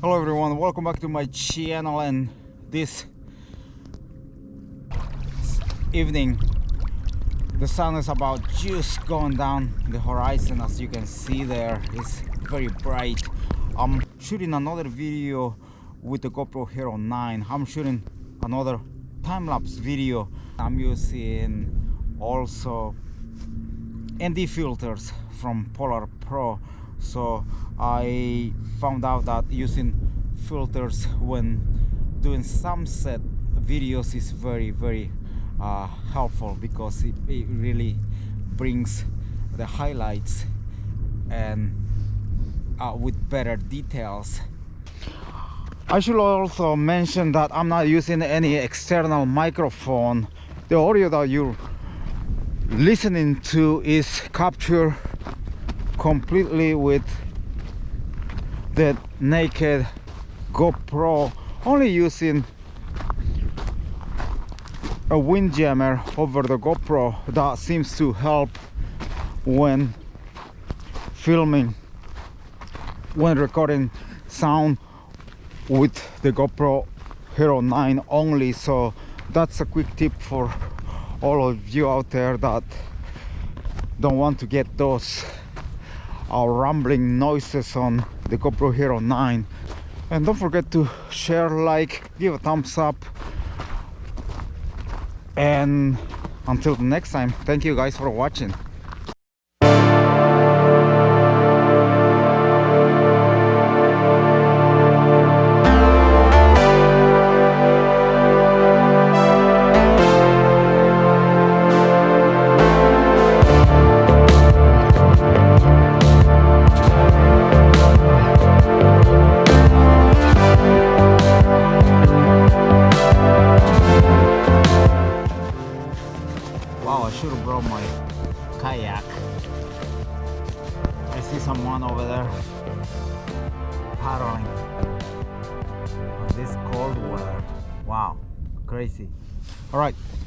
hello everyone. Welcome back to my channel and this evening the sun is about just going down the horizon as you can see there. It's very bright. I'm shooting another video with the gopro hero 9 i'm shooting another time-lapse video. I'm using also nd filters from polar pro so I found out that using filters when doing sunset videos is very very uh, helpful because it, it really brings the highlights and uh, with better details. I should also mention that I'm not using any external microphone. The audio that you're listening to is captured completely with the naked GoPro only using a windjammer over the GoPro that seems to help when filming when recording sound with the GoPro Hero 9 only. So that's a quick tip for all of you out there that don't want to get those our rumbling noises on the GoPro Hero 9 and don't forget to share like give a thumbs up. And until the next time thank you guys for watching Have brought my kayak. I see someone over there paddling on this cold weather. Wow, crazy. All right,